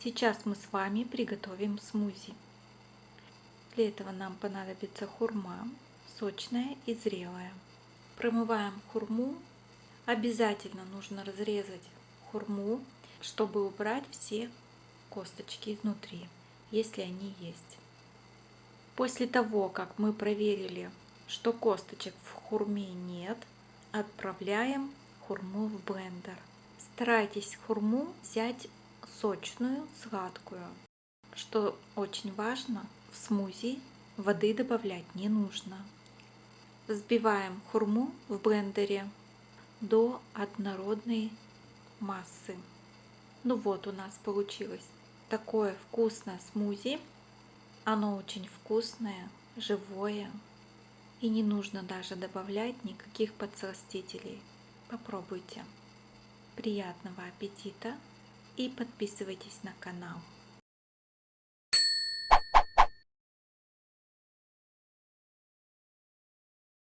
Сейчас мы с вами приготовим смузи. Для этого нам понадобится хурма, сочная и зрелая. Промываем хурму. Обязательно нужно разрезать хурму, чтобы убрать все косточки изнутри, если они есть. После того, как мы проверили, что косточек в хурме нет, отправляем хурму в блендер. Старайтесь хурму взять сочную, сладкую. Что очень важно, в смузи воды добавлять не нужно. Взбиваем хурму в блендере до однородной массы. Ну вот у нас получилось такое вкусное смузи. Оно очень вкусное, живое. И не нужно даже добавлять никаких подсластителей. Попробуйте. Приятного аппетита и подписывайтесь на канал.